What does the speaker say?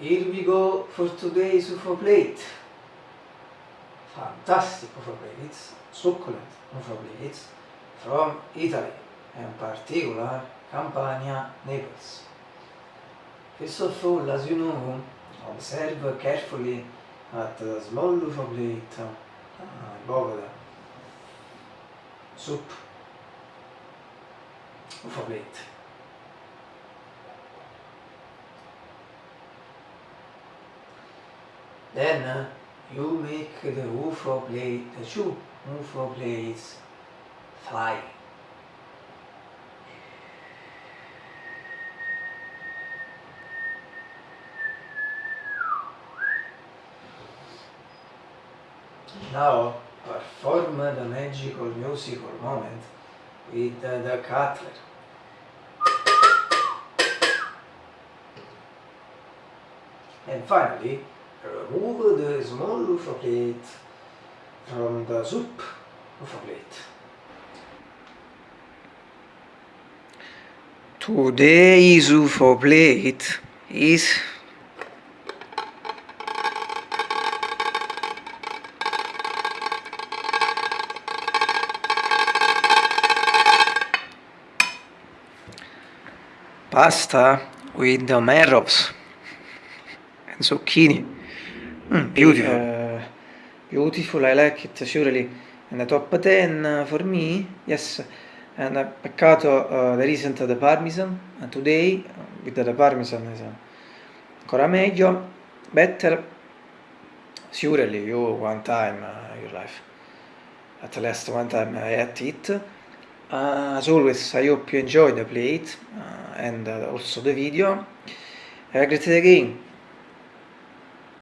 here we go for today's UFO plate. Fantastic UFO plates, succulent UFO plates from Italy, in particular Campania, Naples. First of all, as you know, observe carefully at the small UFO plate above the soup UFO plate. Then uh, you make the UFO plate, the two UFO plates fly. Now perform the magical musical moment with the, the cutler. And finally, remove the small UFO plate from the soup UFO plate. Today's UFO plate is pasta with the marrows and zucchini mm, beautiful. uh, beautiful I like it surely. In the top 10 for me? Yes. And uh, peccato uh, there isn't the parmesan and today with the parmesan is ancora meglio better. Surely you one time uh, your life. At least one time I ate it. Uh, as always I hope you enjoyed the plate uh, and uh, also the video. Have a great day again